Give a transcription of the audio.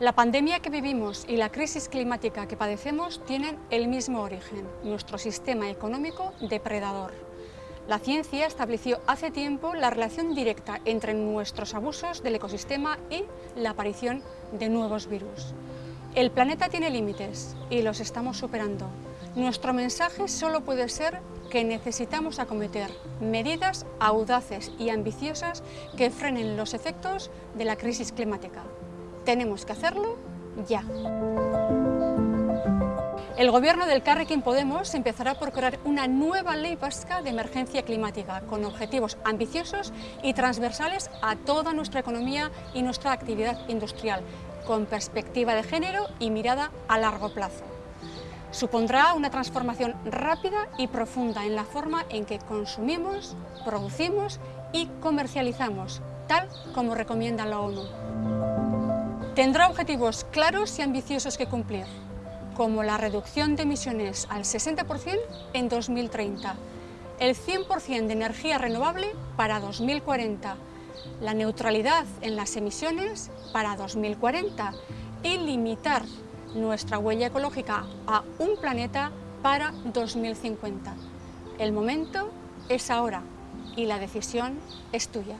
La pandemia que vivimos y la crisis climática que padecemos tienen el mismo origen, nuestro sistema económico depredador. La ciencia estableció hace tiempo la relación directa entre nuestros abusos del ecosistema y la aparición de nuevos virus. El planeta tiene límites y los estamos superando. Nuestro mensaje solo puede ser que necesitamos acometer medidas audaces y ambiciosas que frenen los efectos de la crisis climática. Tenemos que hacerlo ya. El gobierno del Carrequín Podemos empezará por crear una nueva ley vasca de emergencia climática con objetivos ambiciosos y transversales a toda nuestra economía y nuestra actividad industrial, con perspectiva de género y mirada a largo plazo. Supondrá una transformación rápida y profunda en la forma en que consumimos, producimos y comercializamos, tal como recomienda la ONU. Tendrá objetivos claros y ambiciosos que cumplir, como la reducción de emisiones al 60% en 2030, el 100% de energía renovable para 2040, la neutralidad en las emisiones para 2040 y limitar nuestra huella ecológica a un planeta para 2050. El momento es ahora y la decisión es tuya.